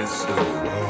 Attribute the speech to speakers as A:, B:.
A: is over.